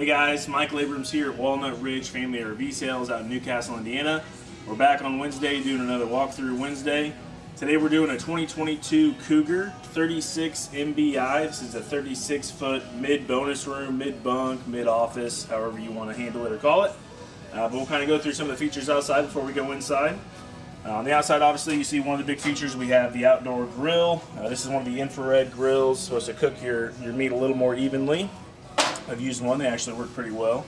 Hey guys, Michael Abrams here at Walnut Ridge Family RV Sales out in New Castle, Indiana. We're back on Wednesday doing another walkthrough Wednesday. Today we're doing a 2022 Cougar 36 MBI. This is a 36 foot mid bonus room, mid bunk, mid office, however you want to handle it or call it. Uh, but we'll kind of go through some of the features outside before we go inside. Uh, on the outside, obviously, you see one of the big features. We have the outdoor grill. Uh, this is one of the infrared grills, supposed to cook your, your meat a little more evenly. I've used one, they actually work pretty well.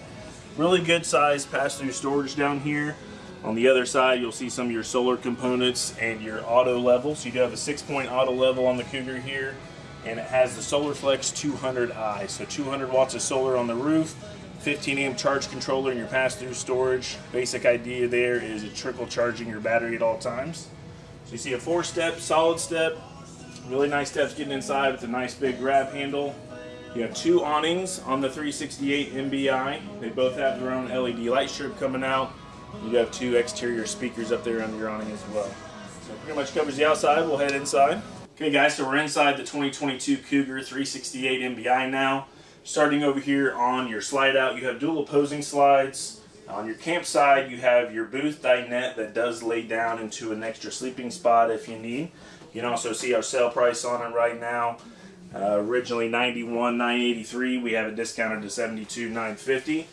Really good size pass-through storage down here. On the other side, you'll see some of your solar components and your auto level. So you do have a six-point auto level on the Cougar here, and it has the SolarFlex 200i. So 200 watts of solar on the roof, 15 amp charge controller in your pass-through storage. Basic idea there is it trickle charging your battery at all times. So you see a four-step, solid step, really nice steps getting inside with a nice big grab handle. You have two awnings on the 368 MBI. They both have their own LED light strip coming out. You have two exterior speakers up there on your awning as well. So pretty much covers the outside. We'll head inside. Okay guys, so we're inside the 2022 Cougar 368 MBI now. Starting over here on your slide out, you have dual opposing slides. On your campsite, you have your booth dinette that does lay down into an extra sleeping spot if you need. You can also see our sale price on it right now. Uh, originally 91 983 we have it discounted to 72 950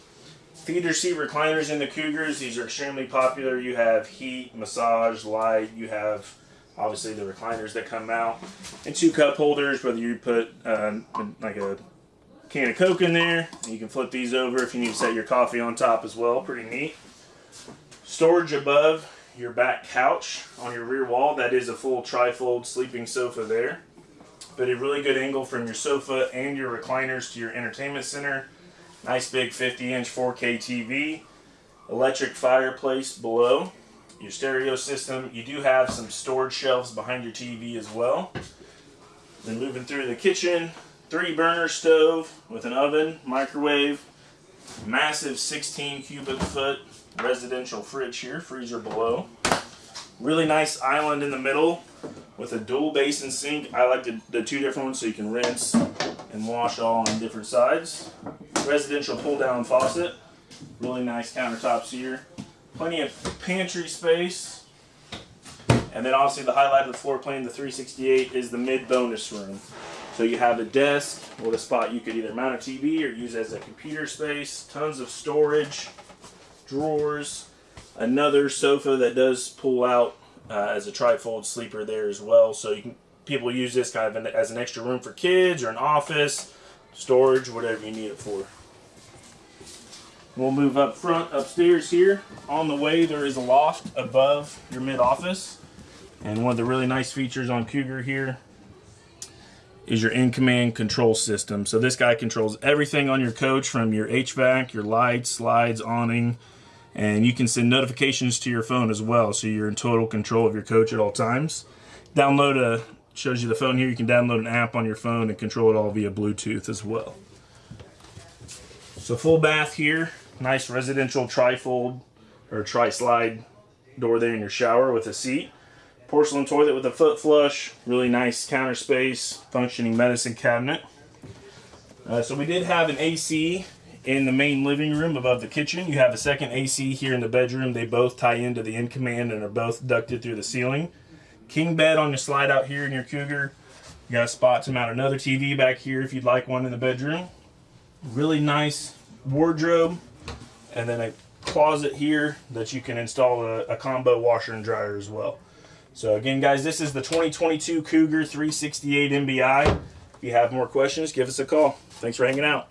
Theater seat recliners in the Cougars. These are extremely popular. You have heat, massage, light. You have obviously the recliners that come out. And two cup holders, whether you put uh, like a can of Coke in there. You can flip these over if you need to set your coffee on top as well. Pretty neat. Storage above your back couch on your rear wall. That is a full trifold sleeping sofa there. But a really good angle from your sofa and your recliners to your entertainment center. Nice big 50 inch 4K TV. Electric fireplace below. Your stereo system. You do have some storage shelves behind your TV as well. Then moving through the kitchen, three burner stove with an oven, microwave, massive 16 cubic foot residential fridge here, freezer below. Really nice island in the middle with a dual basin sink. I like the, the two different ones so you can rinse and wash all on different sides. Residential pull down faucet. Really nice countertops here. Plenty of pantry space. And then obviously the highlight of the floor plan, the 368, is the mid bonus room. So you have a desk or a spot you could either mount a TV or use as a computer space. Tons of storage, drawers, another sofa that does pull out uh, as a trifold sleeper there as well. So you can people use this kind of as an extra room for kids or an office, storage, whatever you need it for. We'll move up front upstairs here. On the way there is a loft above your mid office. And one of the really nice features on Cougar here is your in-command control system. So this guy controls everything on your coach from your HVAC, your lights, slides, awning, and you can send notifications to your phone as well. So you're in total control of your coach at all times. Download a, shows you the phone here. You can download an app on your phone and control it all via Bluetooth as well. So full bath here, nice residential trifold or tri-slide door there in your shower with a seat porcelain toilet with a foot flush, really nice counter space, functioning medicine cabinet. Uh, so we did have an AC in the main living room above the kitchen. You have a second AC here in the bedroom. They both tie into the in-command and are both ducted through the ceiling. King bed on your slide out here in your Cougar. You got a spot to mount another TV back here if you'd like one in the bedroom. Really nice wardrobe. And then a closet here that you can install a, a combo washer and dryer as well. So again, guys, this is the 2022 Cougar 368 MBI. If you have more questions, give us a call. Thanks for hanging out.